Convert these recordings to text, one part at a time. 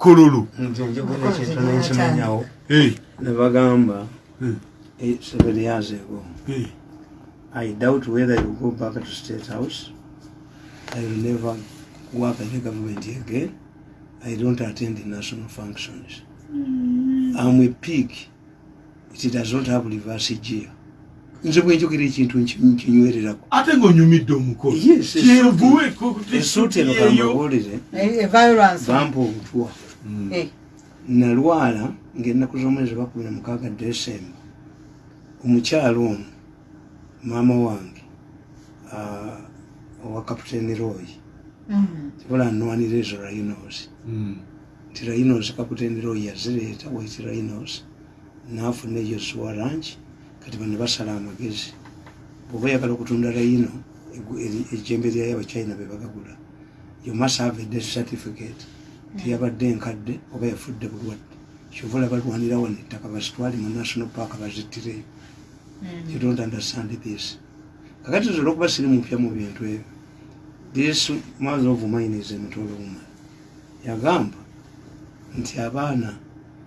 kololo. Njogenekintunekimanyawo Eh, nebagamba eh, eh, seven years ago i doubt whether you go back to state house. I will never work in the government again. I don't attend national functions. I'm a pig. It does not have reverse gear. Nze bwenjogera ekintu nkinywererako ate ngaonyumidde omukolo. Yes, kyenvuwe esuuti eno kambabuulire bampa obutwa nalwala ngaennaku z'omwezi bakumi na mukaaga desemba omukyalo ono maama wange ah, owa kapitaani roy mm, kibula nnwanira ezo rhinos. Nti rhinos kapitaani roy yazireeta wait rhinos naafuna eyo zuwa rangi kati bano basala amagezi. Bweoba oyagala okutunda rhino ejjembe lyayo abachina be bagagula you must have a death certificate tiyabadde enkadde oba yafudde bulwadde. Kyovola balwanira wano ettaka bazitwale mu national park bazittireyo you don't understand this. Kakati nze olwokuba siri mupya mu bintu ebyo this mother of mine is emitolo woman. Yagamba nti abaana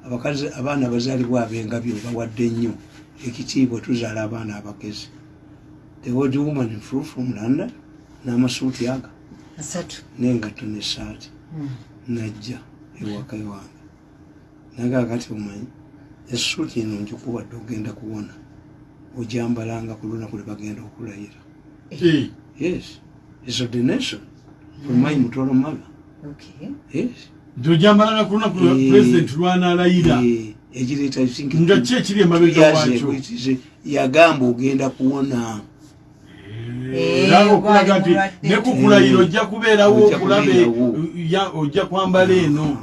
abakazi abaana abazaalibwa ab'engabyo bawadde nnyo ekitiibwa tuzaala abaana abagezi. The old woman flew from london n'amasuuti aga n'engatto n'essaati. Mm. Najja ewaka ewange. Naga kati omanyi essuuti eno njikuwadde ogenda kuwona ojambalanga ku lunaku lwe bagenda okulayira. Yes is ordination from my mutolo mother. Okay. yes. Nti ojambalanga ku lunaku Eh. pulezidenti lwanalayira Eh, ekireeta I think nga ki ekiri emabega two years waakyo? ago it is- yagamba ogenda kuwona Eh, era okulaga nti ne ku mulwadde. kulayira ojja kubeerawo okulabe ojja kwambala eno.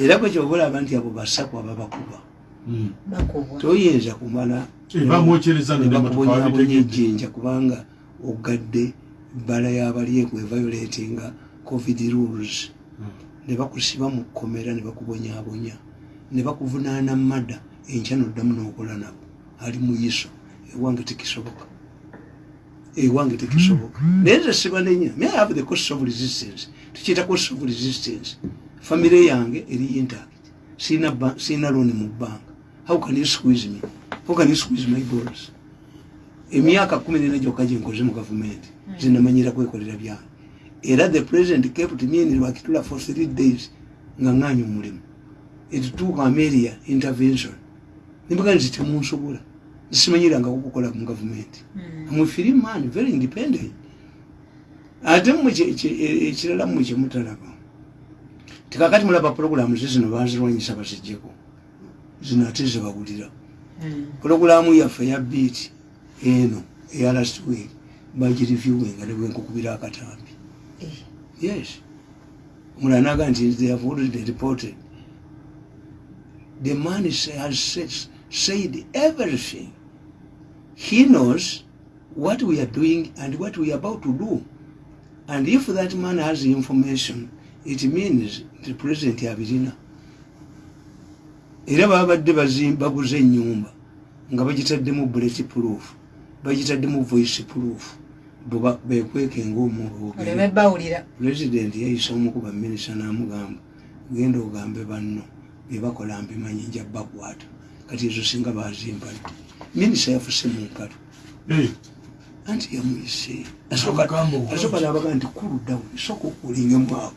Era bwe kyoba olaba nti abo basaku ababakuba Mm. bakubwa toyinza kumala. Eh, wabitegedde ejjinja kubanga ogadde ebbala y'abali ekweviolatinga covid rules. Ne bakusiba mu kkomera ne bakubonyabonya ne bakuvunaana mada enkya noddamu n'okola nabo. Ali muyiso ewange tekisoboka ewange tekisoboka. Naye nze sibanenya may have the cost of resistance. Tukiyita cost of resistance famire yange eri intact. Sina looni mu bbanga how can you squeeze me? How can you squeeze my balls? Emyaka kumi nena gyokka gyenkoze mu gavumenti zinamanyira kwekolera byange era the president kept me in lwakitula for three days nga nganya omulimu. Ekituuka ameria intervention. Nembaga nti temunsobola simanyirangaku okukola mu gavumenti. I'm free man very independent. Ate mmwe kye- e- ekirala mmwe kyemutalaba tikakati mulaba puroguramu ze zino bazirwanyisa bazijjeko zino ate zebawulira puroguramu yaffe ya biiti eno eya last week bagirivyuwenga nebwenkukubira akatambi. Yes. Omulala naga nti they have already reported. The man has said, said everything. He knows what we are doing and what we are about to do. And if that man has information it means the president abirina era babadde baguza ennyumba nga bagitaddemu bullet proof bagitaddemu voice proof bekweke bawulira. Pulezidenti yayisa omu ku baminisita n'amugamba genda ogambe banno byebakola mbimanyi nja bakwata kati ezo singa bazimpadde minisita yafuse mu nkalo Eh, anti yamuyise asooka nabaga nti kuluddawo esooka okulingemu awo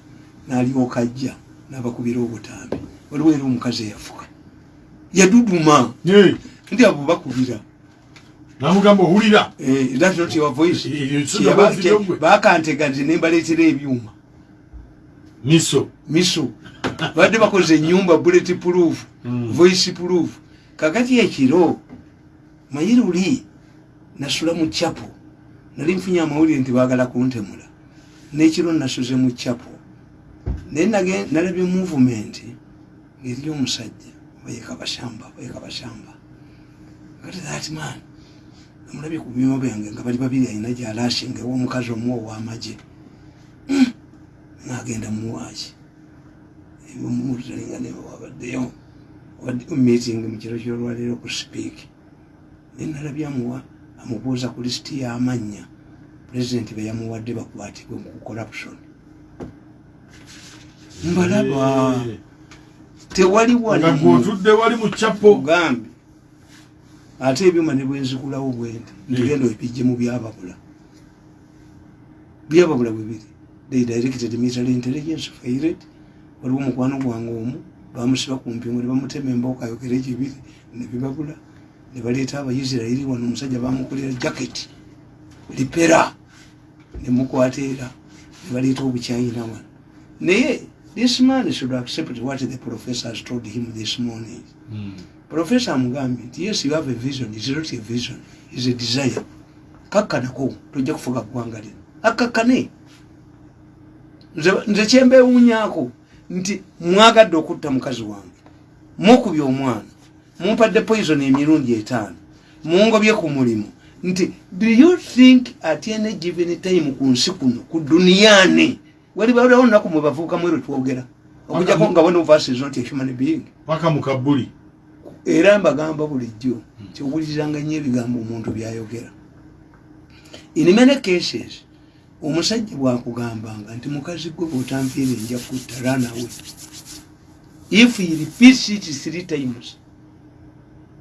n'alyoka ajja n'abakubira obutambi. Waliwo era omukazi eyafuka. Yaduduma. Eh, nti abo bakubira. Namugamba owulira. Eh, that's not your voice. Eh, gwe. bakantega nti nembaleetera ebyuma. Miso. Miso. Badde bakoze enyumba bullet proof Mm. voice proof kakati ekiro manyi luli nasula mu chapo nali nfunye amawulire nti baagala kuntemula. N'ekiro nasuze mu chapo naye nalabye movement ng'eri omusajja bayeka bashamba bayeka bashamba. Kati that man amulabye ku byuma byange nga bali babiri alina gyalasinga ew'omukazi omu ow'amagye. Nagenda muwaaki mutalinga newabaddeyo meeting mu kiro kyolwaleero ku speak. Naye nalabye amuwa amubuuza ku lisiti y'amannya pulezidenti be yamuwadde bakwatibwe mu corruption. Mbalaba tewali gwotudde wali mu kyapo. Ogambe ate ebyuma ne bwenzigulawo bwenti. Ntugenda ebijje mu byababula. Byababula bwe biri they directed military intelligence failed waliwo omukwano gwange omu bamusiba ku mpingo ne bamutema embooka ayogera ekyo ebiri nebibabula ne baleeta abaisirairi wano omusajja bamukolera jacket lipera nemukwata era ne baleeta obukyayina wano. Naye this man should accept what the professor has told him this morning. Mm. professor amugambye nti yes you have a vision. Is not a vision. Is a desire. Kakkanako tojja kufuga ggwanga lino. Akakkane. Nze- kyembewuunyako nti mwagadde okutta mukazi wange. Mukubye omwana. Mumpadde poison emirundi etaano. Mungobye ku mulimu. Nti do you think at any given time ku nsi kuno ku duniyani walibalawo lunaku mwe bavuukamu ero twogera okujjako nga us is not a human being. Paka mu kabuli era mbagamba bulijjo kyowuliriranga nnyo ebigambo omuntu byayogera. In many cases omusajja bwakugambanga nti mukazi gwe bwotanfiire nja kutta ranawe if he repeats it three times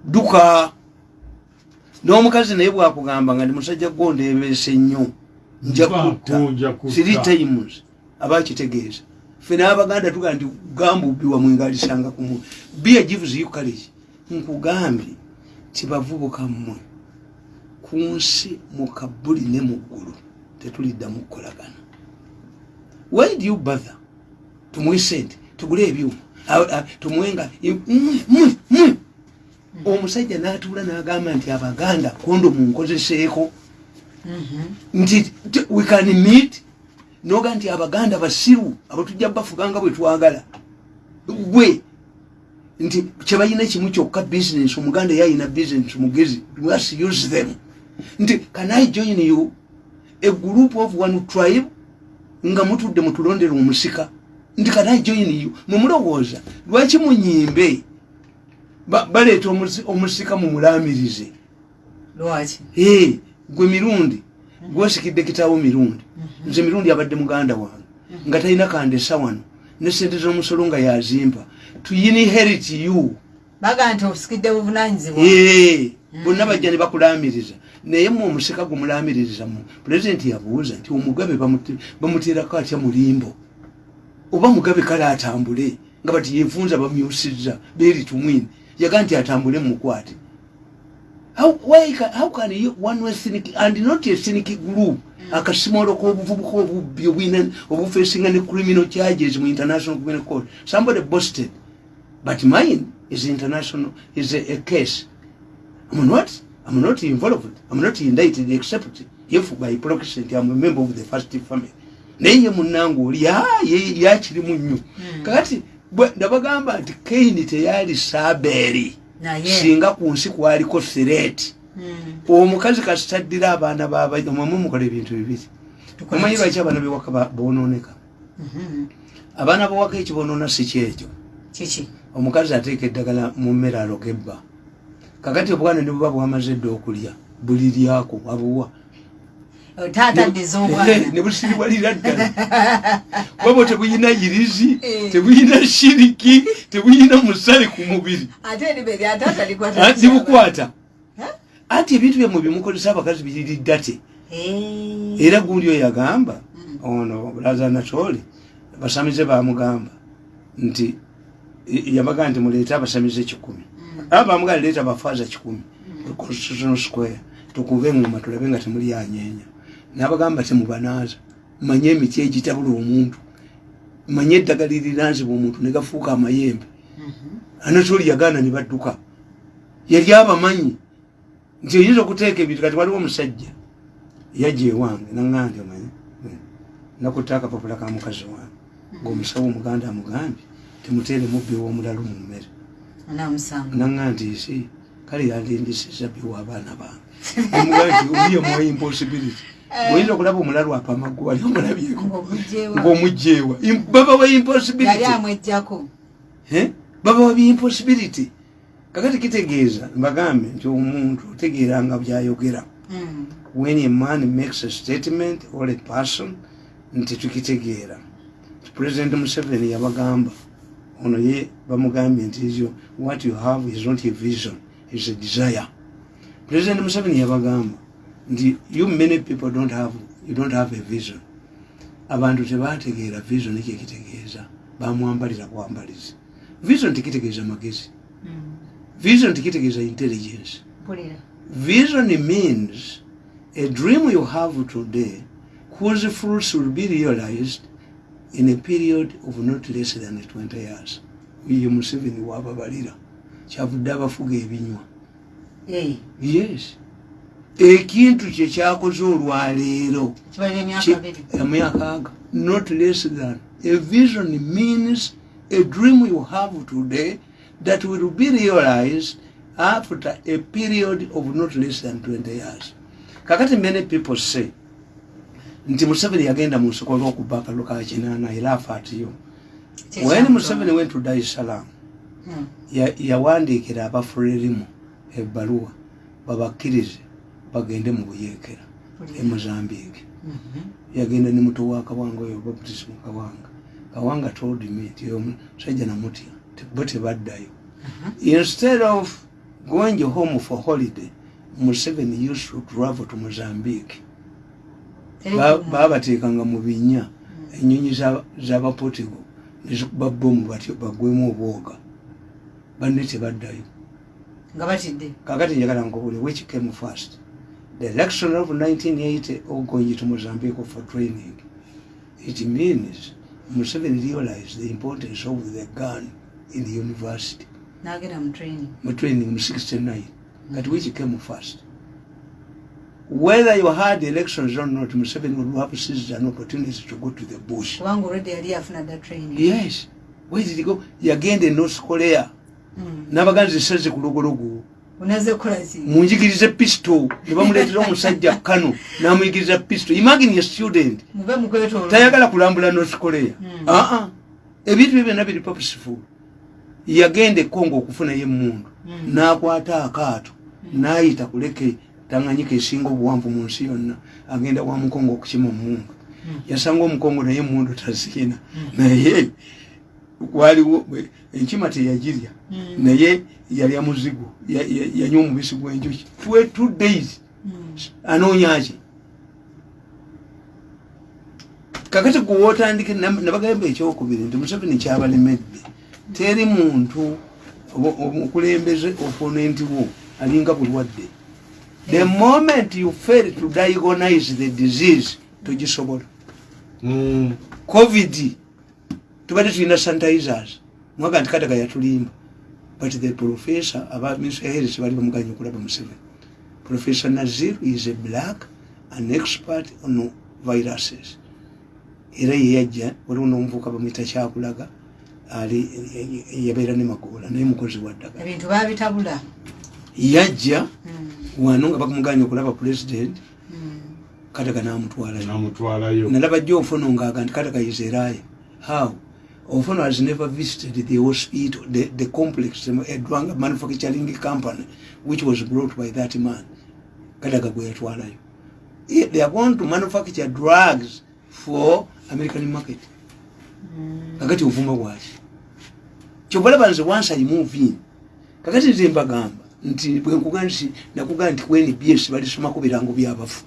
duka. N'omukazi naye bwakugambanga nti musajja gwe ondeebeese nnyo nja kutta three times aba akitegeeza ffe n'abaganda tugaa nti gamba ubbi wamwingalisanga kumu bia gives you courage. Nkugambye kibavubuka mmwe ku nsi mu kabuli ne mu ggulu tetuliddamu kukolagana. Why do you bother? Tumuwe sente tugule ebyuma. A- a- tumuwenga omusajja n'atuula n'agamba nti abaganda kondo munkozeseeko. Nti t- we can meet. Noga nti abaganda basiru abatujja bafuganga bwe twagala. Gwe. Nti kyebalina kimu kyokka business omuganda yayina business mugezi we must use them. Nti can i join you a group of one tribe nga mutudde mutulondera omusika. Nti can i join you mumulowooza lwaki munyimbe ba- baleeta omusi- omusika mumulamirize lwaki? Hey, gwe mirundi gwesikidde kitaawo mirundi. Nze mirundi abadde muganda wange nga talina kandesa wano ne sente z'omusolo nga yazimpa tuyiniherit you. Baga nti osikidde buvunanyizibwa Hey, bonna bajja ne bakulamiriza naye mu omusika gumulamirizamu pulezidenti yabuuza nti omugabe bamuteerako atya mulimbo oba mugabe kale atambule? Nga bati yefunza bamyusizza beri tumwini yaga nti atambule mukwate. How, why, how can you, one way cynic, and not a cynic group akasimolo k'obuvubuka obubbi obwina obufesinga ne criminal charges mu international criminal court? Somebody boasted but mine is international is a, a case. I'm not i'm not involved. I'm not indicted except if by proxy i'm a member of the first family. Naye ye munnange oli "Ah, ye- yakirimu nnyo kakati bwe- ndabagamba nti kaini teyali sabeeri naye. singa ku nsi kwaliko threat Mm. omukazi kasitaddira abaana babamwe mukola ebintu bibiri omanyi ki? lwaki abaana bewaka bonooneka Mhm. abaana bawaka ekibonoona si kyekyo kiki? Omukazi ateeka eddagala mu mmere alogebba kakati obwana ne buba bwamaze edda okulya buli lyako abuwa taata ddiza omwana ne busiribwalira ddala. Bwabo tebuyina yirizi Eh. tebuyina shiriki tebuyina musale ku mubiri. Taata likwata anti ebintu byemwe bimukozesa abakazi biririddate Eh. era gundi oyo yagamba ono bulaza nacholi basamize bamugamba nti yabagaa nti muleete abasamize kikumi aba bamugamba leeta abafaaza kikumi constitutional square tukube engoma tulabe nga temuli yanyeenya nabagamba temubanaaza manye emiti egitabula omuntu. Manye eddagala liriranzibwa omuntu negafuuka amayembe. Anatoli yagaana ne badduka. Yali abamanyi. Nti oyinza okuteeka ebintu kati waliwo omusajja yajja ewange naŋŋandi omanyi nakutta akapapula ka mukazi wange. Ngaomusawo omuganda amugambye temuteere mubbi w'omulala mu mmere anamusanga naŋŋandi isi kale yandindisiza biwa abaana bange. Omugandi omuye muwa impossibility. Oyinza okulaba omulalu apa amaggu wali omulabyeko. Ngaomugjewa ng'omugjeewa Im- babawa yali impossibility. Amwejjako. Eh? babawa impossibility. Kakati kitegeeza mbagambe nti omuntu otegeeranga byayogera. Mm. when a man makes a statement or a person nti tukitegeera. President museveni yabagamba ono ye bamugambye nti ekyo what you have is not a vision is a desire. President museveni yabagamba nti you many people don't have, you don't have a vision. Abantu tebategeera vision kyekitegeeza bamwambalira kwambalizi vision tekitegeeza magezi. Vision tekitegeeza intelligence. Vision means a dream you have today whose fruits will be realized in a period of not less than 20 years. Ye Museveni wababalira kyavudde abafuga ebinywa. Yes. Ekintu kye kyakoze olwaleero emyaka aga not less than a vision means a dream you have today that will be realized after a period of not less than 20 years kakati many people say nti museveni yagenda mu nsoko lwokubba akalulu ka kinaana era afa atiyo when museveni went to dar es salaam Hmm. ya- yawandiikira abafulerimu ebbaluwa babakkirize bagende mu buyeekera e mozambique. Mhm. yagenda ne muto wa kawanga oyo baptisi mu kawanga kawanga told me nti oyo musajja namutya bo tebaddayo. Instead of going home for holiday museveni used to travel to mozambique babateekanga mu binya enyonyi za- z'abapotigo nezikuba bomu batyo bagwemu obwoga. Banne tebaddayo. Kakati njagala nkubule which came first? The election of 1980 or going to mozambique for training? It means museveni realized the importance of the gun in the university. Mu training. Mu 69 kati which came first whether you had elections or not museveni would have seized an opportunity to go to the bush. Kubanga olwedde yali afuna dda training. Yes. Where did he go? Yagenda e north korea. Mm. n'abaganzi seze ku lugologo. Unaze kukola ki munjigirize pisto ne bamuleetera omusajja kano n'amuyigiriza pisto imagine a student. Mube mukwetoola tayagala kulambula north korea. Mm. aa ebintu byo byonna biri purposeful. Yagenda ekongo okufunayo emundu Mm. n'akwata akaato. N'ayita kuleke tanganyika esinga obuwanvu mu nsi yonna agenda wa mukongo okukima omundu Mm. yasanga omukongo naye emundu taziina naye waliwo enkima teyagirya. Mm. naye yalya muzigo ya- ya- yanywa omubisi gw'enjuki. Two days. Mm. anoonyaki kakati gwewootandike nabagamba ekyokubiri nti museveni kyabalemedde. Teri muntu omukulembeze oponenti wo alinga bulwadde the moment you fail to diagnose the disease togisobola Mm. covid tubadde tulina sanitizers. Mwaga nti kataga yatulimba. But the professor aba minister health bali bamuganya okulaba museveni professor nazir is a black an expert on viruses. Era yeyajja waliwo n'omuvuka bamwita kyakulaga ali yabeera ne magoola naye mukozi wa ddagala. Yajja Mm. Wano nga bakumuganya okulaba president Mm. kataga n'amutwalayo. Nalaba jjo ofono ngaaga nti kataga is a liar how? Ofono has never visited the hospital the, the complex a drug manufacturing company which was brought by that man. Kataga gwe yatwalayo. They are going to manufacture drugs for american market. Mm. kakati ovuma bwaki? Kyobalaba nze once i move in kakati nze mbagamba nti bwenkuga nti nakuga nti kwenbs balisoma ku birango byabafu.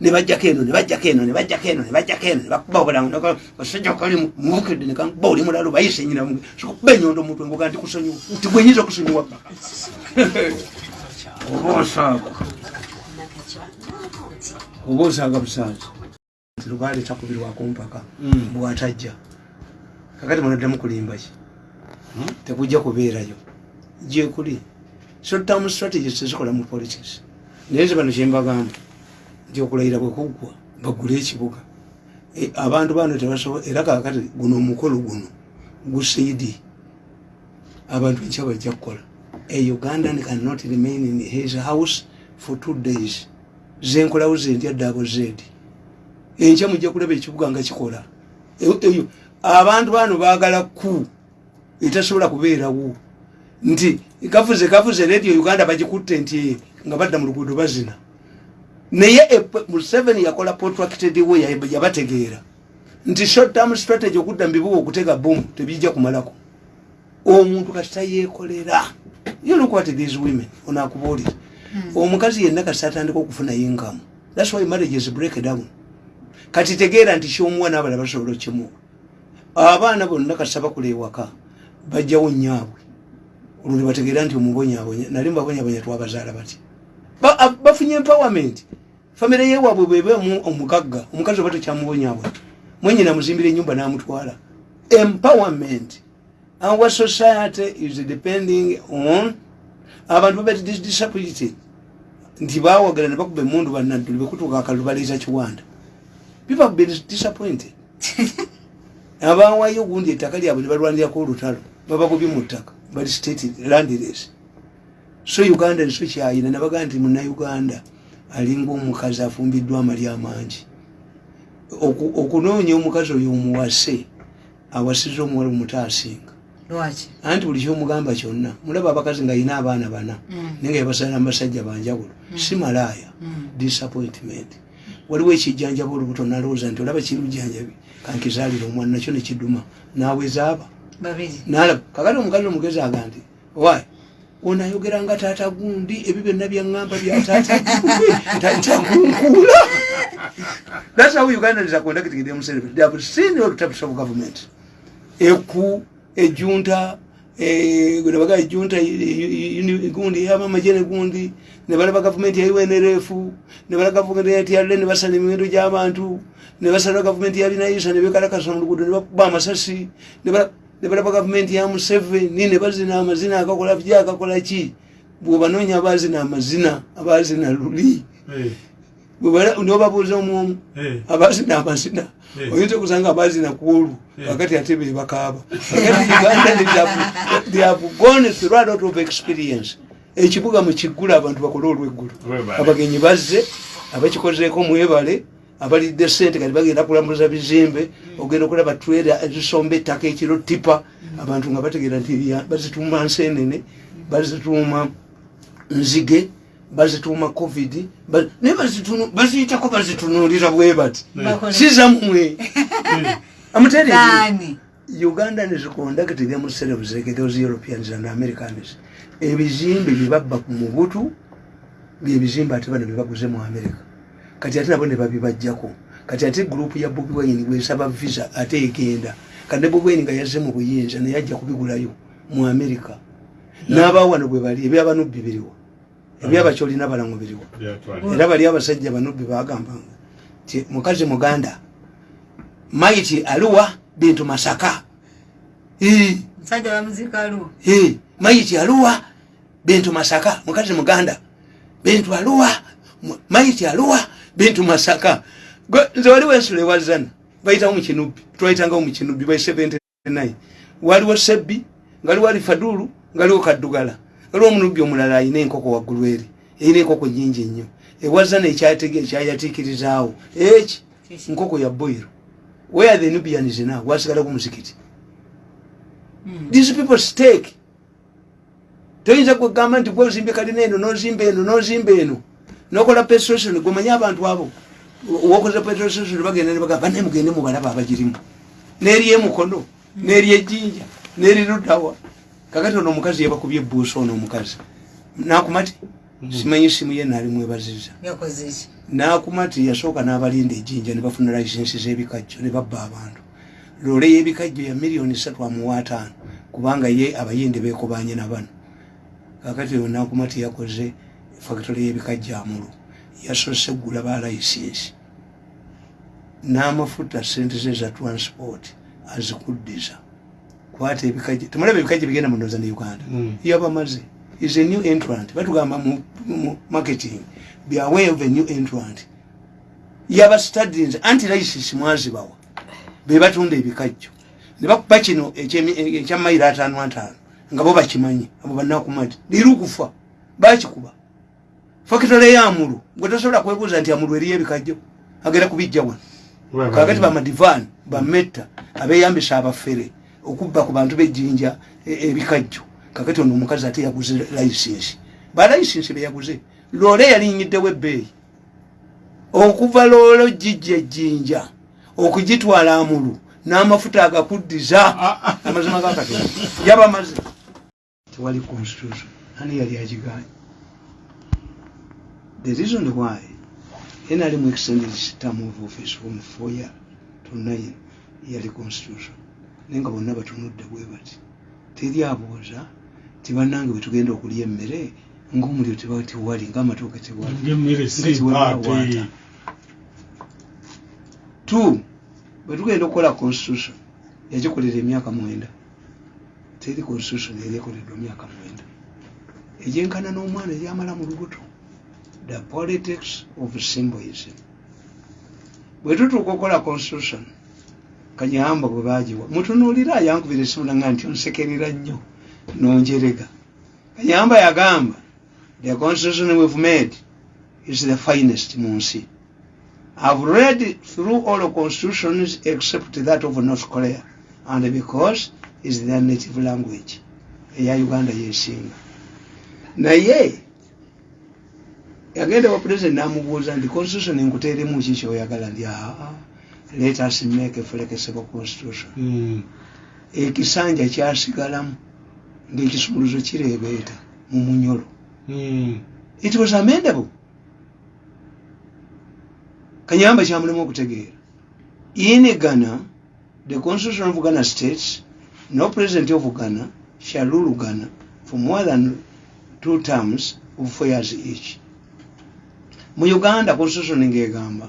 Nebajjako eno nebajjako eno nebajjako eno nebajjako eno nebakuba obulango basajja kali mubukidde nekakuba oli mulalo bayise nyina sokuba enyondo omutwe nguga nti kusonyiwa nti gwenyinza okusonyiwa paka oba osaaga oba osaaga busanzi nti lubaale takubirwako mpaka Mm. bwatajja. Kakati munaddemu kulimbaki tekujja kubeerayo gyekuli short term strategies tezikola mu politics. Naye nze bano kyembagamba nti okulayira bwekuggwa bagule ekibuga. E, abantu bano tebasobola era kakati guno omukolo guno gusiidi abantu ekya bajja kukola. A ugandan cannot remain in his house for two days. Zenkolawo zentya ddaabo zeedi enkya mujja kulaba ekibuga nga kikola. Eyo- eyo abantu bano baagala ku etasobola kubeerawo nti kafuze kafuze radio uganda bagikutte nti nga badda mu luguudo bazina. Naye epe- museveni yakola protracted way yabategeera. Nti short term strategy okudda mubibuga okuteeka bomu tebijja kumalako. Omuntu kasita yeekolera. You look what these women onaakubuulira. Omukazi yenna kasita atandika okufuna inkamu thats why marriages break down. Kati tegeera nti kyomuwa n'abala basobola okimuwa. Abaana bonna kasita bakula ewaka bajjawo nyaabwe olwo nebategeera nti omubonyabonya nali mubabonyabonya twabazaala bati. Bafunye empowerment. Famire yewaabwe bwebemu omugagga omukazi oba tokyamubonyabonya mwenyina muzimbira enyumba n'amutwala. Empowerment. Our society is depending on abantu babati disappointed. Nti bawagala ne bakuba emundu banadduli bekutuuka akalulu baleeza kiwanda. People have been disappointed. Abawayo ogundi ettaka lyabwe ne balwanirako olutalo babagobye mu ttaka bali state landless. So uganda niso kyayina nabagaa nti munauganda alinga omukazi afumbiddwa amali amangi. Oku- okunoonya omukazi oyo omuwase awasiza omuwala omuto asinga anti buli kyomugamba kyonna mulaba abakazi nga yina abaana bana naye nga yabasala mubasajja banjawulo si malaaya disappointment. Waliwo ekijjanjaba olubuto nalowooza nti olaba kirujjanjabi kankizaalira omwana nakyo nekiduma nawezaaba babiri nalaba kakati omukazi omugezi aga nti wa onayogera nga taata gundi ebyo byonna byaŋŋamba byataata ntakunkuula thats how ugandans are conducting themselves they have seen all types of government. Eku ejunta nebaga ejunta gundi eyabamajene gundi nebalaba gavumenti ya unrf nebalaba gavumenti yalule nebasala emiwendo gy'abantu nebasala gavumenti yalinaisa nebekalakasa mu luguudo nebakuba amasasi nebala- nebalaba gavumenti ya museveni nebazina amazina akakola bya akakola ki bwobanoonya abazina amazina abazina luli. Nobabuuza omwomu abazina amazina Eh. oyinza okusanga abazina kwolu Eh. kakati ate bebakaaba kakati uganda they have- they have gone through a lot of experience. Ekibuga mukiggula abantu bakole Olwebale. abagenyi bazze abakikozeeko mwebale abalidde sente kati bagenda kulambuza bizimbe ogenda okulaba twera ezisomba ettaka ekiro tipa abantu nga bategeera nti bazituuma nsenene bazituuma nzige bazituuma covid naye baziyitako bazitunuulira bwe bati. Sizamwe amutere Nani? uganda is conducting themselves like those europeans and americans. Ebizimbe byebabba ku mubutu byebizimbe ate bano byebaguze mu america kati ate nabo nebabibajjako kati ate gurupu ya bobi wine bwesaba visa ate egenda. Kati ne bobi wine nga yazze mu buyinza naye ajja kubigulayo mu america. N'abawano bwe bali ebyabanubbi biriwo ebyabakyolina balango biriwo era bali abasajja banubbi bagambanga ti mukazi muganda maiti aluwa bintu masaka. Maiti aluwa bintu masaka mukazi muganda bintu aluwa maiti aluwa bintu masaka. Gwe- nze waliwo ensula ewazana bayitawo mukinubbi twayitangao mukinubbi by 79 waliwo sebbi ngaliwo alifadulu ngaliwo kaddugala. Ngaliwo omunubbi omulala ayina enkoko waggulu eri erina enkoko nyingi nnyo ewazana ekyatege ekyayatiikirizaawo eki nkoko ya boiro where the nubians now? Wasigalaku muzikiti. These people stake. Toyinza kugamba nti gweozimbye kalina eno nozimba eno nozimba eno nokola petrostation gwemanye abantu abo. Wokoze petrostation bagenda nebagamba naye mugende mubalaba abagirimu. Neri emukono neri ejjinja neri ludawa kakati ono omukazi yabakubye ebuusa ono omukazi. Nakumati? Simanyi simu ye naali mwebaziza. Nakumati yasooka n'abalinda ejjinja ne bafuna layisensi z'ebikajjo ne babba abantu. Loole y'ebikajjo ya miliyoni satu amuwa ataano kubanga ye abayindi beekobanye na bano. Kakati oyo nakumati yakoze factory y'ebikajjo amulu yasoose eggula ba layisensi n'amafuta sente ze za transport azikuddiza. Kwata ebikajjo temulaba ebikajjo bigenda mu ndoza ne uganda. Mm. yabamaze. Is a new entrant. Batugamba mu, marketing be aware of a new entrant. Yaba students anti license mwazibawa. Be batunda ebikajjo. Ne bakuba kino ekya mayiro ataano ataano nga bo bakimanyi abo banakumati lirukufa. Bakikuba fakitole yamulu gwe tosobola kwebuuza nti amulu eriyo ebikajjo agenda kubijja wano. Kakati bamadivan bametta abeyambisa abafere okubba ku bantu bejjinja e- ebikajjo. Kakati ono omukazi ate yaguze layisensi balayisensi beyaguze loole yalinyiddewo ebbeeyi okuva loolo jijja ejjinja okugitwala amulu n'amafuta agakuddiza. Amazima gakatonda yabamaze. Tewali constitution. Ani yali agiganye the reason why nrm extended its term of office from four year to nine yali constitution naye nga bonna batunudde bwe bati teri abooza tibannange bwe tugenda okulya emmere tewali tewali. Ng'emmere si mpaate two bwe tugenda okukola constitution yagikolera emyaka mwenda. Teri constitution yali ekoleddwa myaka mwenda. Egyenkana n'omwana eryamala mu lubuto the politics of symbolism. Bwe tutuuka okukola constitution kanyamba bwe bagiwa mutunuulira yankubira esimu nanga nti onsekerera nnyo nonjerega. Kanyamba yagamba the constitution we've made is the finest mu nsi. I've read through all the constitutions except that of North Korea, and because it's their native language, eya Uganda yesinga. Naye yagenda wa president n'amubuuza nti constitution nkuteeremu ki kyoyagala ndi aa let us make flexible constitution. Mm. Ekisanja kyasigalamu ng'ekisumuluzo kireebeeta mu munyolo. Mm. It was amendable. Kanyamba kyamulema okutegeera. In Ghana, the constitution of Ghana states, no president of Ghana shall rule Ghana for more than two terms of four years each. Mu Uganda, constitution ng'egamba,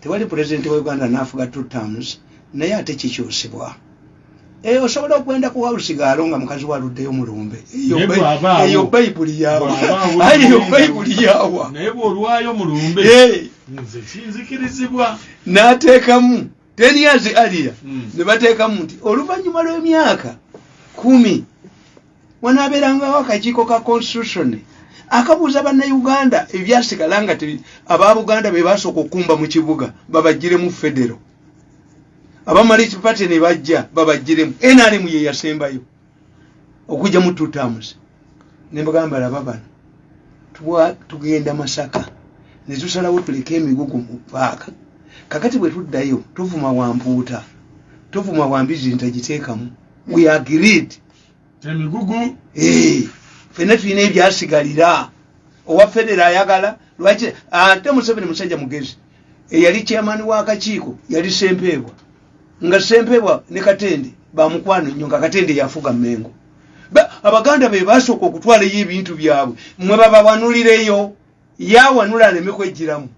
tewali president wa Uganda n'afuga two terms, naye ate kikyusibwa. Eh, osobola okugenda ku wawusigaalo nga mukazi waluddeyo mulumbe. Eyo bayibuli yawa. Eyo bayibuli yawa. naye bw'olwayo mulumbe Eh, nze kinzikirizibwa n'ateekamu ten years earlier Mm. ne bateekamu nti oluvannyuma lw'emyaka kumi wanaabeerangawo akakiiko ka constitution akabuuza bannayuganda ebyasigala nga tebi- aba buganda be basooka okumba mu kibuga babagiremu federo. Abamaliki party ne bajja babagiremu nrm ye yasembayo okujja mu two terms. Ne mbagamba laba bano tugenda masaka ne tusalawo tuleke emigugu mu paaka kakati bwe tuddayo tuvuma wampuuta tuvuma wambizi ntagiteekamu we agreed emigugu Ffenna tulina ebyasigalira. Owa federa ayagala lwaki ate museveni musajja mugezi eyali chairman w'akakiiko yali sempeebwa nga sempeebwa ne katende bamukwano nnyo nga katende yafuga mmengo. Ba- abaganda be basooka okutwalayo ebintu byabwe mwe babawanulireyo yawanula aleme kwejjiramu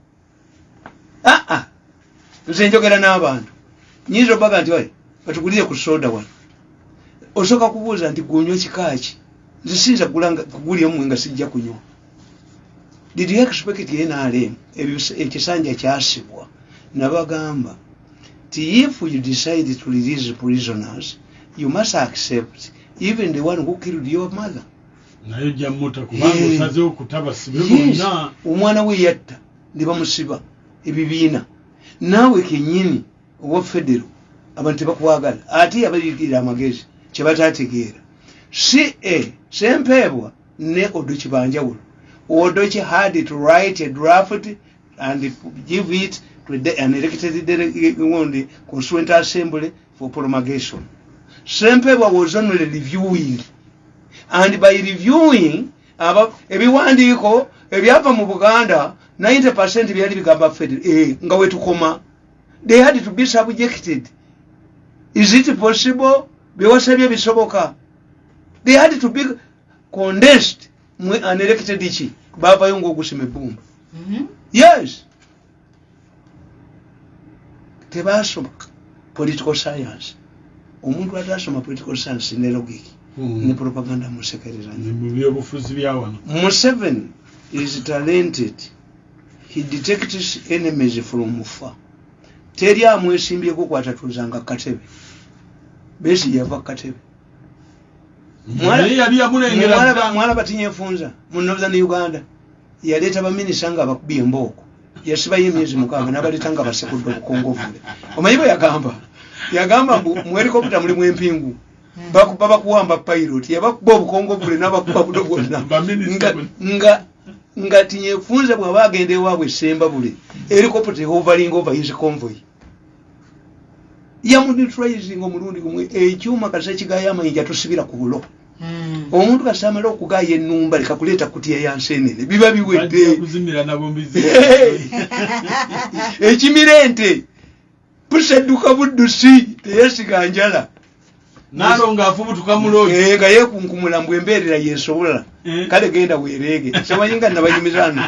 aa nze njogera n'abantu. Nyinza obaga nti "Oye, batugulire ku soda wano. Osooka kubuuza nti gwonywa kikaaki nze siyinza kugulya omwe nga sijja kunywa. Did you expect nrm ekisanja kyasibwa. Nabagamba ti if you decide to release prisoners you must accept even the one who killed your mother. Naye ojja muta kubanga Eh. osazeho kutabasibe Yes, bonna. Omwana we yatta ne bamusiba ebibiina. Naawe kenyini owa federo abantu tebakwagala ate yabayigirira amagezi kyebatategeera si sempeebwa ne odoki banjawulo odoki had to write a draft and give it to the, an elected delegate constituent assembly for promulgation. Sempeebwa was only reviewing. And by reviewing ebiwandiiko ebyava mu buganda 90 byali bigamba federal eh, nga wetukoma they had to be subjected. Is it possible? Byewasabye bisoboka. They had to be condensed. Mu unelected ki bavayo ngaogusima ebbumba yes. Tebasoma political science. Omuntu atasoma political science ne logic ne propaganda musekereranya mu byobufuzi bya wano. Museveni is talented. He detects enemies from far. Teri amwesimbyeko kwatatuuzanga katebe. Besi yava katebe. Mwala batinyefunza mu Northern Uganda. Yaleeta baminisita nga bakubye embooko. Yasibayo emyezi mukaaga n'abaleeta nga basekudde obukongovule. Omanyi bwe yagamba? Yagamba mbu mu helicopter mulimu empingu. Bakuba bakuwamba pilot yabakuba obukongovule n'abakuba buno bwonna. Nga, nga, tinyefunze bw'aba agenda ewaabwe semba bule helicopter hovering over his convoy yamuneutralizing omulundi gumwe ekyuma kasa kigayo amayinja tosibira ku bulo. Mm. omuntu kasa amala okugaya enumba leka kuleeta kutya yansenene biba biwedde. Ekimira ente pusedduka buddusi teyesiga njala. Naalo ng'afubutuka muloozi Eh, nga yekunkumula mbw embeerera yesobola Eh. kale genda weereege. Samanyi nga nabanyumirano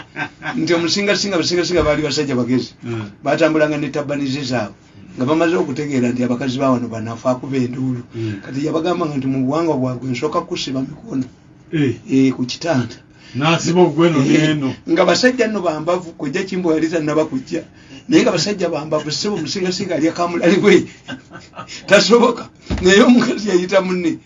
nti omusingasinga basingasinga baali basajja bagezi. Mm. batambulanga ne tabanize zaabwe nga bamaze okutegeera nti abakazi bawano banafe akuba enduulu. Mm. kati yabagambanga nti mu buwangwa bwabwe nsooka kusiba mikono. Eh, eh, ku kitanda. N'asiba ogweno n'eno nga basajja nno bambavu kojja kimbo yali tannaba kujja. Naye nga basajja bambavu sebo omusingasinga alya kamulali bwe. Tasoboka. Naye omukazi yayita munne.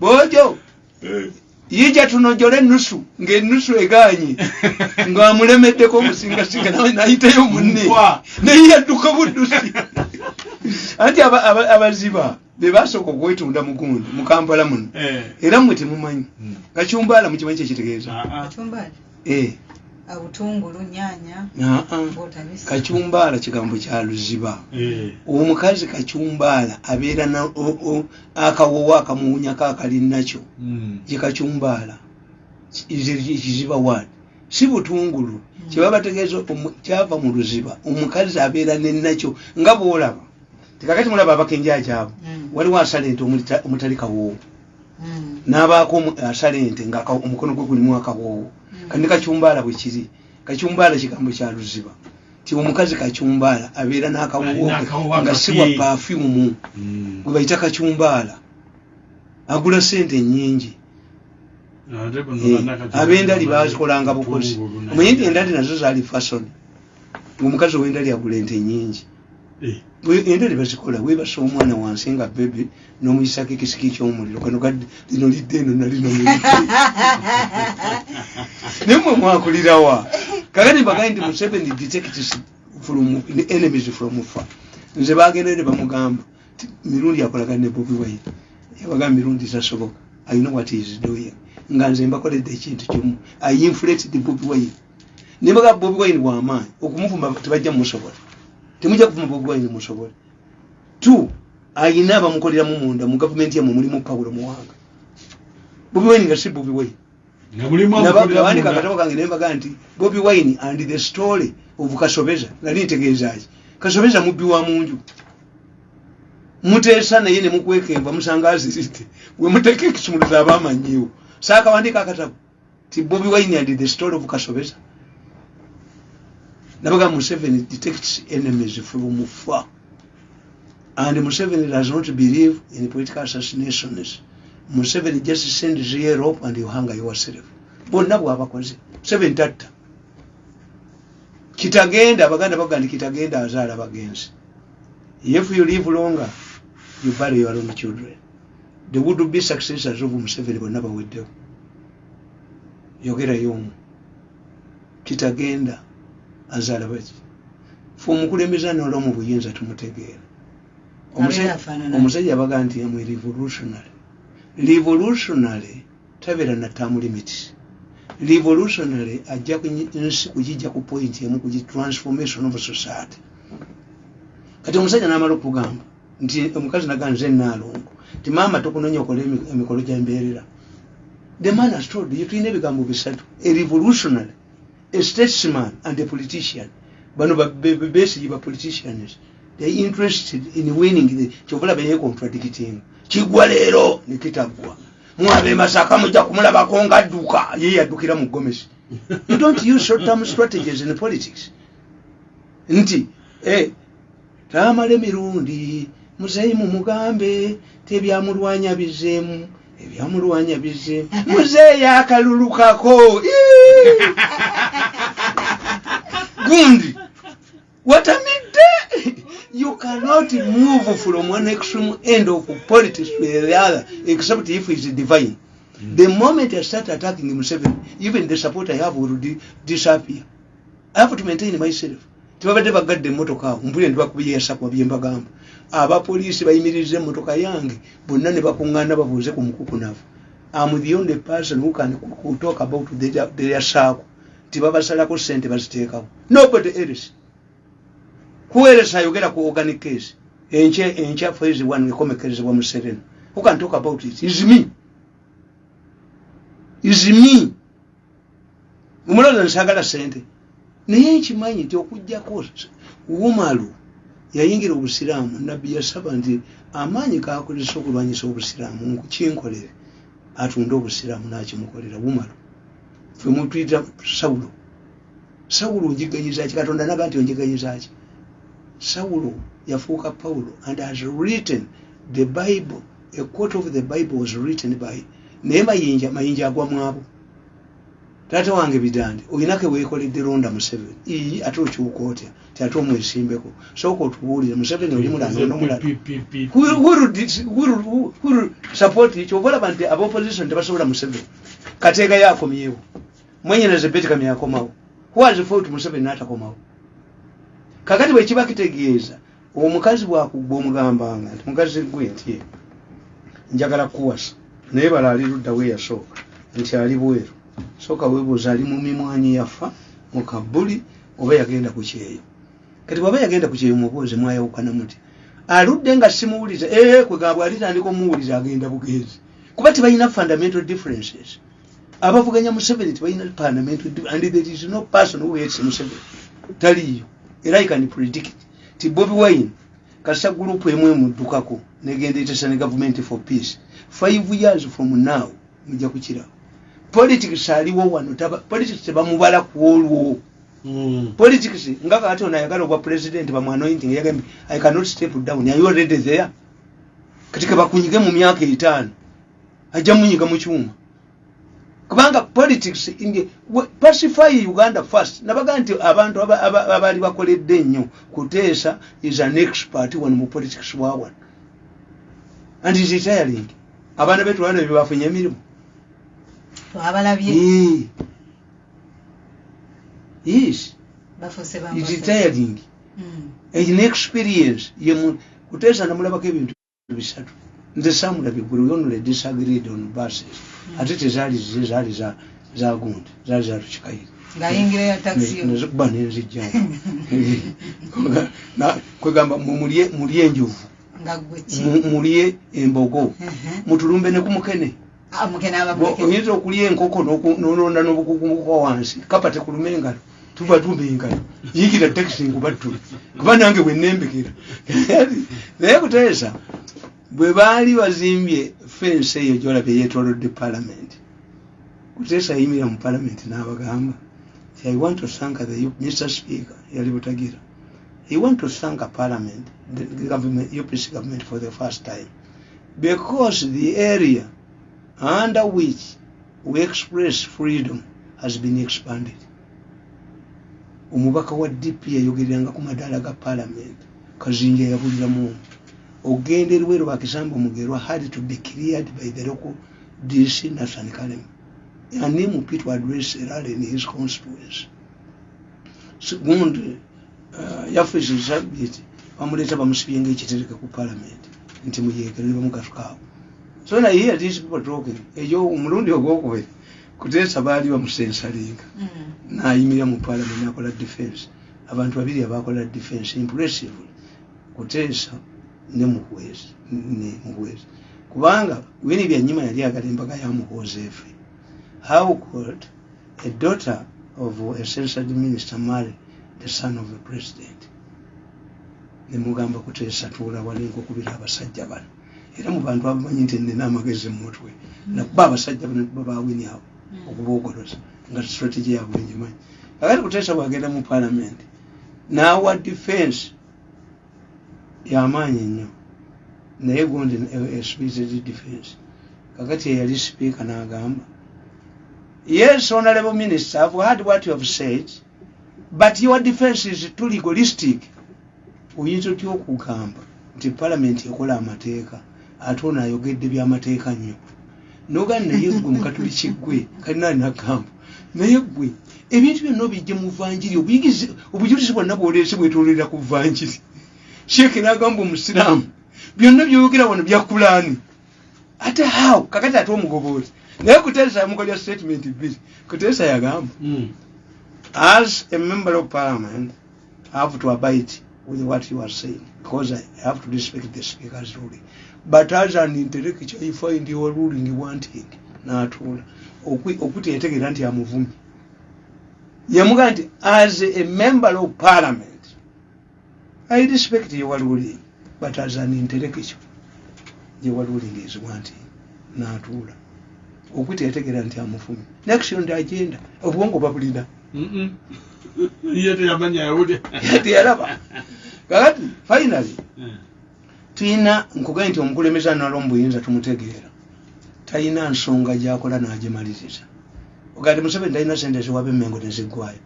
Bojo Eh, yija tunojole enusu ng'enusu eganye. Ng'amulemeddeko omusingasinga nawe nayitayo munne. Naye yadduka buddusi anti aba- aba- abaziba be basooka okwetunda mugundi mu kampala muno eh. era mmwe temumanyi Mm. kacyumbaala mukimanyi kyekitegeeza Ah, ah. Kachumbari. Eh, Obutungulu, nyanya, ah, ah. kacyumbaala kigambo kya luziba Eh. omukazi kacyumbaala abeera na o- o- akawowo akamuwunyako akali nakyo Mm. ye kacyumbaala kiziba wani si butungulu kyeba bategeeza omu- kyava mu luziba omukazi abeera nenakyo nga bwolaba. Tikakati mulaba abakenja kyabo Mm. waliwo asala ente omutali kawoowo Mm. n'abaako asala ente nga omukono gwe gulimu akawoowo Mm. kandi kacyumbaala bwe kiri kacyumbaala kigambo kya luziba. Ti omukazi kacyumbaala abeera n'akawoowo nga si wa Mm. gwe bayita kacyumbaala agula sente nnyingi Ate buno Eh, bannakati- ab'endali bazikolanga bukozi. Omanyi nti endali nazo zaali fasoni omukazi ow'endali agula ente nnyingi. Eh, endali bazikola webasa omwana wansi nga bebe n'omuyisako ekisiki ky'omuliro. Kano lino lidde eno nalino naye mwe mwakulirawa kakati mbagaye nti museveni detects from enemies from far. Nze bagenda ne bamugamba mirundi akolagana ne bobi wine? Yabagamba mirundi tasoboka i know what he is doing nga nze mbakoledde ekintu kimu. I inflated bobi wine. Nembaga bobi wine bwamaanyi okumuvuma tebajja mumusobola. Temujja kuvuma bobi wine musobole two ayina abamukoleramu munda mu gavumenti yamwe mulimu pawulo muwanga. Bobi wine nga si bobi wine. Munda. akatabo kange nembaga nti bobi wine and the story of kasobeza nali ntegeezaki kasobeza mubbi wa munju. Muteesa naye nemukwekemba musanga aziridde wemuteeka ekisumuluzo aba amanyiwo saakawandika akatabo ti bobi wine and the story of kasobeza nabaga museveni detects enemies from far and museveni does not believe in political assassinations. Museveni just sends you rope and you hang yourself. Bonna bwabakoze. Museveni tatta. Kitagenda abaganda baga nti kitagenda azaala bagenzi. If you live longer you bury your own children the would be successors of museveni bonna baweddewo. Yogerayo omu kitagenda azaala baki fe omukulembeze anola mu buyinza tumutegeera. Omusajja abaga nti amwe revolutionary. Revolutionary tabeera na term limits revolutionary ajja nsi kugijja ku point emu kugi transformation of society. Kati omusajja n'amala okugamba nti omukazi naga nze naalongo ti maama tokunonya okola emi- emikolo gyembeerera the man has told you tulina ebigambo bisatu a revolutionary a statesman and a politician. Bano ba- be- be- besigi ba politicians. They interested in winning the kyovulaba ye contradicting kigwa leero nekitaggwa mwabe masaka mujja kumulabako nga adduka ye yaddukira mu gomesi you don't use short term strategies in politics. Nti eh, tamala emirundi muzeyi mumugambe tebyamulwanya bizeemu ebyamulwanya bizeemu. Muzeeyi akalulukako gundi watamidde you cannot move from one extreme end of politics to the other except if it's divine. The moment i start attacking museveni even the support i have will di- disappear. I have to maintain myself tebabadde bagadde emmotoka awo mpulire ntibakubiyesakwa byembagamba. Abapoliisi bayimiriza emmotoka yange bonna ne bakuŋŋaana babuuze ku mukukunavu. Am the only person who can talk about their, circle tibabasalako sente baziteekawo. Nobody else. Else ayogera ku organic case? Enkya enkya phase one ekomekerezebwa mu serena. Who can talk about it? Is me. Is me. Omulooza nsagala sente naye nkimanyi nti okugjako wumalu yayingira obusiraamu nabbi yasaba nti amaanyi gakozesa okulwanyisa obusiraamu kinkolere atunde obusiraamu nakimukolera wumalu fe mutuyita sawulo. Sawulo onjiganyizaki katonda naga nti onjiganyizaki sawulo yafuuka pawulo and has written the bible a quote of the bible was written by naye mayinja mayinja agwa mwabo taata wange bidande olinako weekoledde londa museveni? Ii ate okyuka otya? Ti ate omwesimbeko. Sooka otubuulire museveni oli support kyova olaba nti abaopposition tebasobola museveni. Kateeka yakomyewo mwenyereze betikam yakomawo. Fault museveni n'atakomawo? Kakati bwekiba kitegeeza omukazi bwakugba omugambanga nti mukazi gwe nti njagala kuwasa naye bala ali luddawo eyasooka nti ali bweru sooka weebuuza ali mu mimwanyi yafa mu kabuli oba yagenda ku kyeyo. Kati bwaba yagenda ku kyeyo mubuuze mwayawukana muti aludde nga simuwuliza ee kwegamba alitandika omuwuliza agenda bugenzi. Kuba tebalina fundamental differences. Abavuganya museveni tebalina fundamental and there is no person who hates museveni taliyo era i can predict ti bobi wine kasita gurupu emu emuddukako negenda etesa ne government for peace. Five years from now mujja kukirawo politics aliwo wano politics tebamubala ku olwo. Mm. politics nga kati ono ayagala obwa president bamwanointing yagambye i cannot step down are you already there? Kati kebakunyige mu myaka etaano ajja munyiga mu kyuma. Kubanga politics in the- we- pacify uganda first. Nabaga nti abantu aba- aba- abaali bakoledde ennyo kuteesa is an expert wano mu politics wawan and is retiring abaana betu bana bye bafunye emirimu twabalabye Eh. yes Mm. in experience. Ye mu- kuteesa namulabako ebintu bisatu. Nze samulabye buli onule disagreed on buses ate tezaali zize zaali za- za gundi zaali za tukikaire ng'ayingira ya takisi nezikuba nenzijjawo Na- kwegamba mu- mulye enjovu. Gwe mulye embogo. Mutulumbe ne Ah, mukene oyinza okulya enkoko n'olonda n'obukukumuka wansi? Kapa tekuluma engalo tuba tumba engalo. Yingira takisi nkubattule kuba nange bwenembekera naye kuteesa bwe baali bazimbye fensi eyo gyolabye yeetolodde palamenti kuteesa yayimira mu palamenti n'abagamba i want to thank the mr speaker yali butagira i want to thank parliament the government upc government for the first time because the area under which we express freedom has been expanded. Omubaka wa dp yayogereranga ku madaala ga parliament kazinja yabuliramu ogenda eriwe lwakisamba omugerwa had to be cleared by the local dc nathan kalem. Animupi to address a rally in his constituency gundi uh, yafesi sabiti bamuleeta bamusibye ngaekitereke ku parliament nti muyeekere bamugatukawo so na here these people talking eyo omulundi ogwokubiri kuteesa baali bamusensalinga Mm. nayimira mu parliament nakola defense. Abantu babiri abakola defense impressively kuteesa ne muhwezi kubanga wini byanyima yali agala embaga ya muhoozi efe how could a daughter of a censored minister marry the son of a president? Nemugamba kuteesa tuula wali nkokubira abasajja bano era mu bantu abamanyi nti nina amagezi mumutwe nakuba abasajja bano babawini abo okuboogoloza nga strategy yabwe ngimanyi kakati kuteesa bwagenda mu parliament naawa defense yamaanyi nnyo naye gundi espirited defense. Kakati eyali speaker n'agamba yes honorable minister i've heard what you have said but your defense is too legalistic. Oyinza otya okugamba nti parliament ekola amateeka ate ono ayogedde byamateeka nnyo. Nogani naye gwe mukatuliki gwe kalinaali nagamba naye gwe ebintu byonna obijje mu vanjiri obujulizi bwonna bwoleese bwetololera ku vanjiri sheeke nagamba omusiraamu byonna byoyogera wano byakulaani ate how? Kakati ate omugobozi. Naye kuteesa yamukolya statement bbiri kuteesa yagamba Mm. as a member of parliament have to abide with what you are saying because I have to respect the speaker's ruling. But as an intellectual, you find your ruling wanting n'atuula Okwi- okuteetegeera nti amuvumi yamugaa nti as a member of parliament i respect your ruling but as an intellectual your ruling is wanting n'atuula okuteetegeera nti amuvumi next on the agenda obwongo babulina Mm-mm. Ye teyamanya yawulya teyalaba kakati finally Eh. tuyina nkugaye nti omukulembeze anala omubuyinza tumutegeera. Talina nsonga gyakola n'agimaliriza ogati museveni talina sente ziwaba emmengo neziggwayo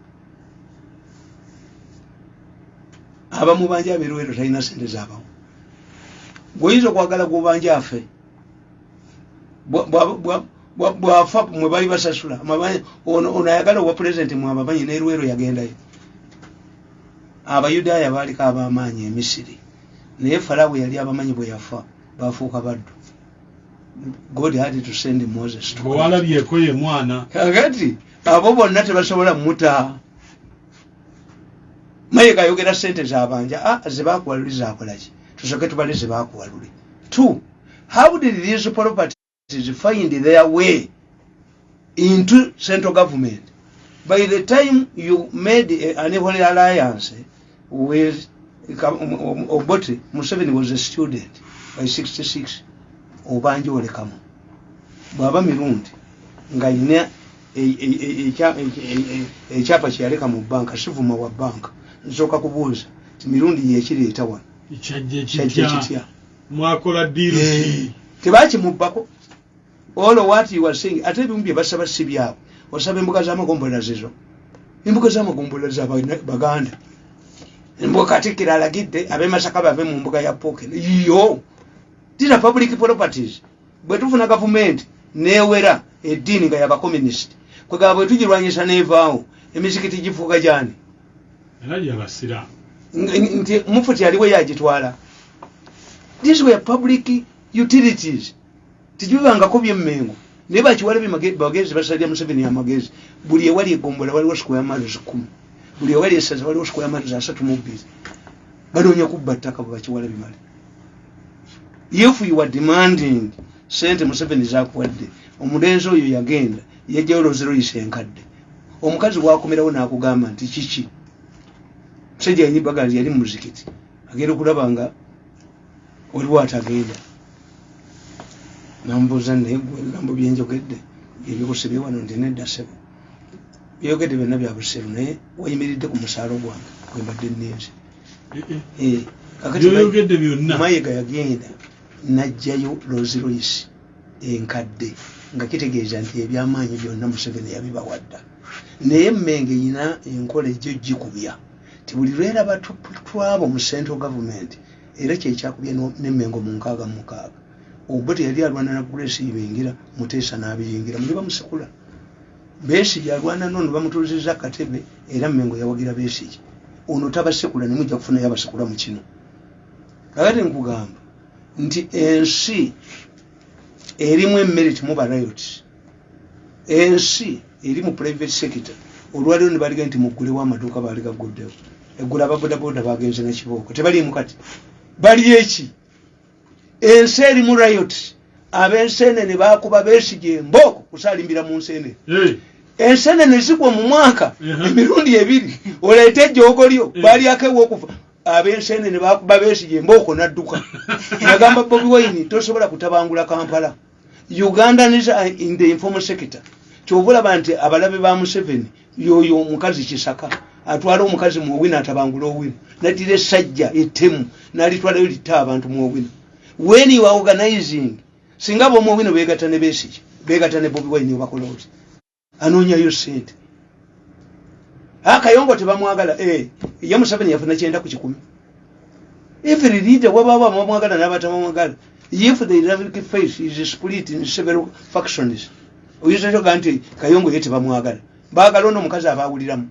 abamubanja abirwero talina sente zabawo gweoyinza okwagala gwobanja afe Bwa- bwa- bwa- bwa- bwafa mwe bali basasula ono ayagala obwa pulezidenti mwabamanyi nerwero yagendayo. Abayudaaya baaliko ab'amaanyi emisiri naye falawo yali abamanyi bwe yafa bafuuka baddu. God had to send moses to bwewalabyeko ye mwana. Kakati abo bonna tebasobola muta mayeka ayogera sente zabanja ah, zebakuwaluli zakolaki tusoke tubale zebakuwaluli two how did these properties find their way into central government. By the time you made a- an holy alliance with obote museveni was a student by 66 obanja olekamu bwaba mirundi ng'alina e- e- e- ekya- ekyapa kyeyaleka mu banka sivuma wa banka nsooka kubuuza ti mirundi yekireeta wano? Kyajja kitya mwakola diiru ki tebakimubbako olo what you are saying? Ate ebimu bye basaba si byabwe. Osaba embuga z'amagombolola zizo embuga z'amagombolola za Bana- baganda. Embuga katikkiro alagidde ab'emasaka bave mu mbuga ya poken yo! These are public properties. Bwe tufuna gavumenti newera eddiini nga yabakomunisiti kwegaba bwe tugirwanyisa nevaawo emizikiti gifuuka gyani? Era gyabasiraamu Ng- nti mufuti aliwo yagitwala. These were public utilities tijibibangako byemmengo. Naye bakiwala bagezi basalira museveni amagezi. Buli ewali egombola waliwo square miles kumi. Buli ewali esaza waliwo square miles asatu mu bbiri. Banoonya kubba ttaka bwe bakiwala bimale. If you are demanding sente museveni zakuwadde omulenzi oyo yagenda yajjayo lozeroyisa enkadde. Omukazi wakomerawo n'akugamba nti kiki? Musajja yanyibaganzi yali mumuzikiti agenda okulaba nga waliwo atagenda namubuuza naye gwe ebigambo byenjogedde ebyokusebye wano nti nedda sebo byogedde byonna bya buseru naye wayimiridde ku musaalo gwange gwe mbadde nninze Eh, kakati byoyogedde byonna. Mayiga yagenda najjayo Royce enkadde nga kitegeeza nti ebyamaanyi byonna museveni yabibawadda naye emmenge yina enkola ejjo gikubya ti buli lweraba twaba mu central government era kyekyakubya n'emmengo mu nkaaga mu mukaaga obwo teyali alwana na grace ibingira muteesa n'abiyingira muli bamusekula beesige alwana nono bamutuuzizza akatebe era mmengo yawagira beesige ono tabasekula nemujja kufunayo abasekula mu kino. Kakati nkugamba nti ensi erimu emerit muba riot ensi eri mu private sector. Olwaliwo nebaliga nti muggulewo amaduuka baali gaguddewo eggula ababodaboda bagenze nekibooko tebaliimu kati. Bali eki ensi eri mu riot ab'ensenene bakuba beesige embooko kusaalimbira mu nsenene ensenene zigwa mu mwaka emirundi ebiri. Oleete ejjoogolyo Eh. balyako ew'okufa. Ab'ensenene bakuba beesige embooko nadduka. Yagamba bobi wine tosobola kutabangula kampala. Ugandans are in the informal sector. Kyova olaba nti abalabe ba museveni yoyo omukazi kisaka atwala omukazi muowino atabangula owino naddira essajja ettemu nalitwalayo litta abantu muowino when you are organizing singa abomuowino begatta ne besiki begatta ne bobi wine obakola oti anoonyayo sente akayongo tebamwagala eh, ye museveni yafuna kyenda ku kikumi. Every leader wabaawo abamwagala n'abatamwagala if the islamic faith is split in several factions oyinza kyoga nti kayongo ye tebamwagala. Baagala ono omukazi abaawuliramu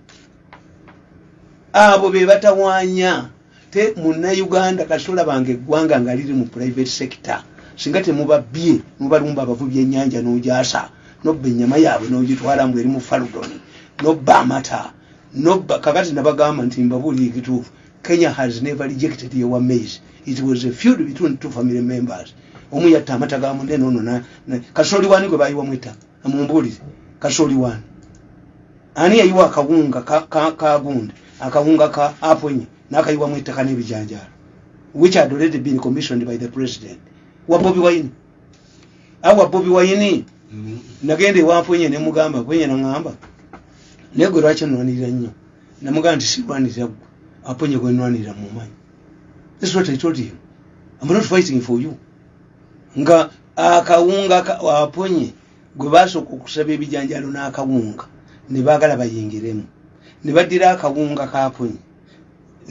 abo be batawaanya te munnayuganda kasitola bange eggwanga nga liri mu private sector singa temubabbye mubalumba abavubi ennyanja n'ogyasa nobba ennyama yaabwe n'ogitwala mbwe eri mu faludoni nobba amata nobba kakati nabagamba nti mbabuulira ekituufu kenya has never rejected your maize. It was a feud between two family members. Omu yatta amata ga munne nono kasooli wani gwe bayiwamu ettaka mumbuulire. Kasooli wani ani yayiwa akawunga ka- ka- kagunda akawunga ka aponye nakayiwamu ettaka n'ebijanjaalo which had already been commissioned by the president. Wa bobi wine. Awa bobi wine? Mm. nagenda ewamponye nemugamba ponye naŋamba naye gwe lwaki onwanirira nnyo. Namugamba nti sirwanirira gwe. Aponye gwe nwanirira mumanyi this is what i told him. I'm not fighting for you. Nga akawunga ka- aponye gwe basooka okusaba ebijanjalo n'akawunga ne baagala bayingiremu ne baddira akawunga kaponye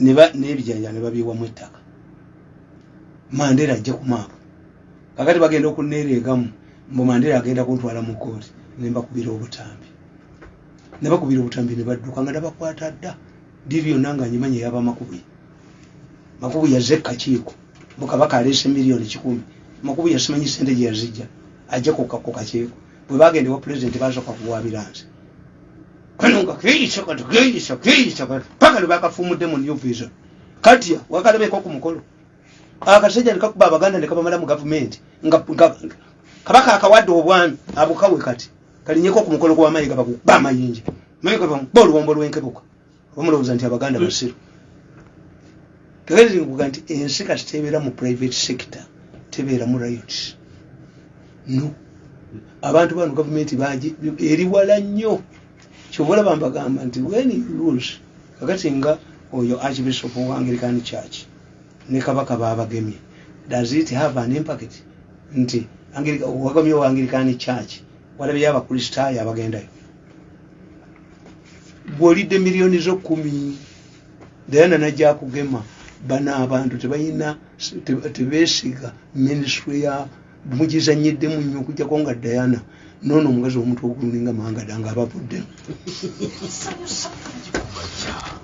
ne ba- n'ebijanjalo ne babiwamu ettaka. Mandera ajja ku maapu. Kakati bagenda okuneereegamu mbu mandera agenda kuntwala mu kooti ne mbakubira obutambi. Ne bakubira obutambi ne badduka nga nabakwata dda. Diri yonna nga nyimanyi eyaba makubuye makubuye yazze kakiiko mukabaka aleese miliyoni kikumi. Makubuye simanyi sente gye yazijja ajja ku kakiiko bwe bagenda ewa pulezidenti basooka kuwaabira nze kano nga keeyisa kati keeyisa keeyisa kati paka ne bakafumudde mu new visa. Katya wakalabeko ku mukolo. Akasajja nekakuba abaganda nekabamala mu gavumenti kabaka akawadde obwami abukawe kati. Kalinyeko ku mukolo gwamayiga bakuba amayinja mayiga bamuba oluwombo lwenkebuka bamulowooza nti abaganda basiru tegeezinkuga nti ensi kati tebeera mu private sector tebeera mu riot no. Abantu bano gavumenti eri wala nnyo kyova olaba mbagamba nti when lose kakati nga oyo archbishop wa anglican church ne kabaka babagemye does it have an impact? Nti wagamye wa anglican church walabyeyo abakristaayo abagendayo bwolidde miliyoni zo kumi dayana najja kugema bano abantu tebalina te- tebesiga ministry ya mugizanyiddemu nnyo okujjako nga dayana noono omukazi omuto oguluninga mangada nga abavudde.